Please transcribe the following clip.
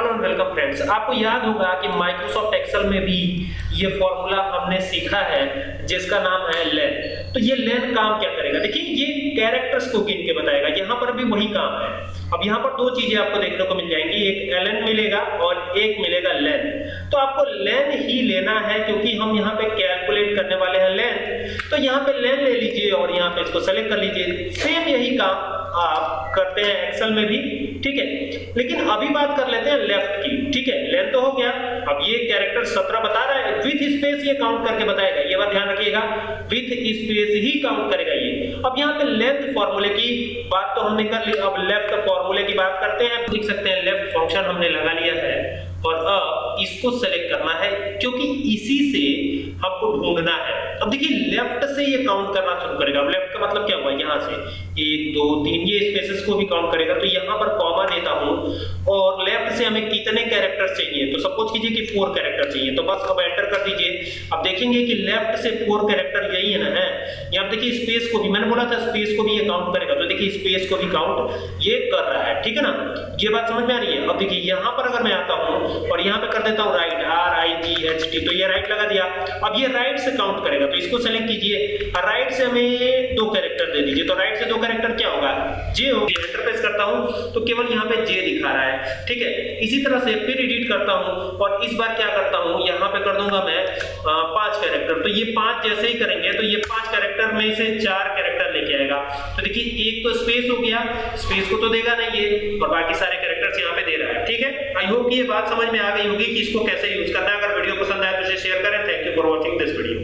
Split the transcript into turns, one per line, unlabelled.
Hello and welcome friends, आपको याद होगा कि माइक्रोसॉफ्ट एक्सेल में भी ये फॉर्मूला हमने सीखा है, जिसका नाम है लेन तो ये लेन काम क्या करेगा? देखिए, ये कैरेक्टर्स को गिन के बताएगा। यहाँ पर भी वही काम है। अब यहाँ पर दो चीज़ें आपको देखने को मिल जाएँगी। एक एलन मिलेगा और एक मिलेगा लेन तो आपको लेन ही लेना है, क्योंकि हम यहाँ पे कैलकुलेट करने वाले हैं लेन तो यहाँ पे लेन ले लीजिए और यहाँ पे इसको सेलेक्ट कर लीजिए। सेम यही काम आप करते हैं एक्सेल में भी, ठीक है? लेकिन अभी बात कर लेते हैं ठीक है लेंथ तो हो गया। अब ये कैरेक्टर 17 बता रहा है। विथ स्पेस ये काउंट करके बताएगा। ये बात ध्यान रखिएगा। विथ स्पेस ही काउंट करेगा ये। अब यहाँ पे लेंथ फॉर्मूले की बात तो हमने कर ली। अब लेफ़्ट फॉर्मूले की बात करते हैं। देख सकते हैं लेफ़्ट फ़ंक्शन हमने लगा लिया है। और अब इसको सेलेक्ट करना है, क्योंकि इसी से हमको ढूंढना है। अब देखिए लेफ़्ट से ये काउंट करना शुरू करेगा। अब लेफ़्ट का मतलब क्या हुआ? यहाँ से एक, दो, तीन, ये स्पेसेस को भी काउंट करेगा। तो यहाँ पर कॉमा देता हूँ। और लेफ़्ट से हमें कितने कैरेक्टर चाहिए तो सपोज़ कीजिए कि फोर कैरेक्टर चाहिए। तो बस अब एंटर कर दीजिए। अब देखेंगे कि लेफ़्ट से फोर कैरेक्टर यही है ना, है? यहाँ देखिए स्पेस को भी, मैंने बोला था स्पेस को भी ये काउंट करेगा। तो देखिए स्पेस को भी काउंट ये कर रहा है, ठीक है ना? ये बात समझ में आ रही है? अब देखिए यहाँ पर अगर मैं आता हूँ और यहाँ पे कर देता हूँ right R I G H T तो ये राइट लगा दिया। अब ये राइट से काउंट करेगा तो इसको सेलेक्ट कीजिए। राइट से हमें दो कैरेक्टर दे दीजिए। तो राइट से दो कैरेक्टर क्या होगा? जे होगी। एंटर प्रेस करता हूँ तो केवल यहाँ पे जे दिखा रहा है। ठीक है? इसी तरह से फिर एडिट करता हूँ, और इस बार क्या करता हूँ, यहाँ पे कर दूँगा मैं पाँच कैरेक्टर तो ये पाँच जैसे ही करेंगे तो ये पाँच कैरेक्टर में से चार कैरेक्टर लेके आएगा। तो देखिए, एक तो स्पेस हो गया स्पेस को तो देगा नहीं ये, और बाकी सारे कैरेक्टर्स यहाँ पे दे रहा है। ठीक है? आई होप कि ये बात समझ में आ गई होगी कि इसको कैसे यूज़ करना है। अगर वीडियो पसंद आए तो इसे शेयर करें। Thank you for watching this video